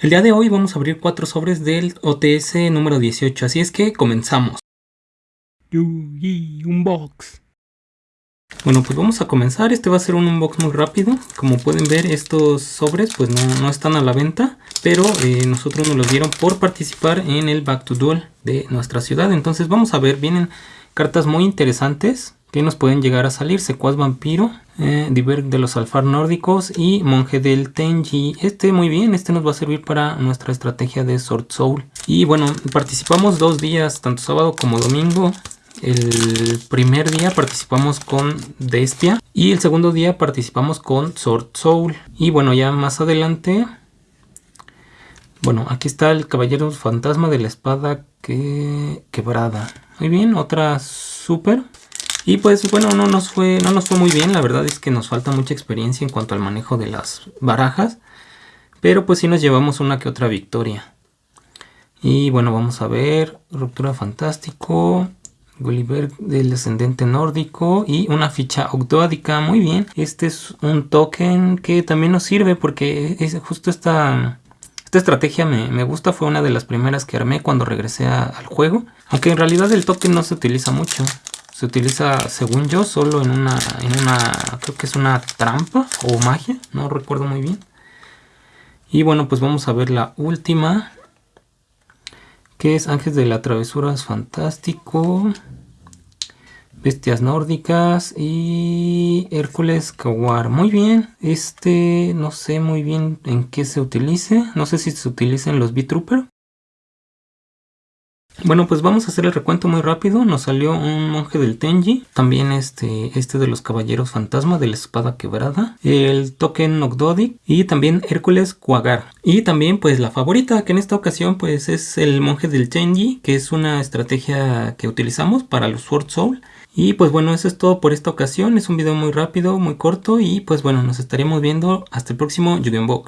El día de hoy vamos a abrir cuatro sobres del OTS número 18, así es que comenzamos. Unbox. Bueno, pues vamos a comenzar. Este va a ser un unbox muy rápido. Como pueden ver, estos sobres pues no, están a la venta, pero eh, nosotros nos los dieron por participar en el Back to Duel de nuestra ciudad. Entonces vamos a ver, vienen cartas muy interesantes que nos pueden llegar a salir. Secuaz Vampiro, eh, de los Alfar Nórdicos y Monje del Tenji. Este muy bien, este nos va a servir para nuestra estrategia de Sword Soul. Y bueno, participamos dos días, tanto sábado como domingo. El primer día participamos con Despia y el segundo día participamos con Sword Soul. Y bueno, ya más adelante... Bueno, aquí está el Caballero Fantasma de la Espada que... quebrada. Muy bien, otra super. Y pues bueno, no nos, fue, no nos fue muy bien, la verdad es que nos falta mucha experiencia en cuanto al manejo de las barajas. Pero pues sí nos llevamos una que otra victoria. Y bueno, vamos a ver, Ruptura Fantástico, Gulliver del Descendente Nórdico y una ficha Octoádica, muy bien. Este es un token que también nos sirve porque es justo esta, esta estrategia me, me, gusta, fue una de las primeras que armé cuando regresé al juego. Aunque en realidad el token no se utiliza mucho se utiliza, según yo, solo en una, en una, creo que es una trampa o magia, no recuerdo muy bien. Y bueno, pues vamos a ver la última, que es Ángeles de la Travesura es fantástico, Bestias nórdicas y Hércules Kawar. Muy bien, este no sé muy bien en qué se utilice, no sé si se utiliza en los B-Trooper bueno, pues vamos a hacer el recuento muy rápido. Nos salió un monje del Tenji, también este, este de los caballeros fantasma de la espada quebrada, el token Nogdodic y también Hércules Quagar. Y también pues la favorita, que en esta ocasión pues es el monje del Tenji, que es una estrategia que utilizamos para los Sword Soul. Y pues bueno, eso es todo por esta ocasión. Es un video muy rápido, muy corto y pues bueno, nos estaremos viendo hasta el próximo Yu-Gi-Oh!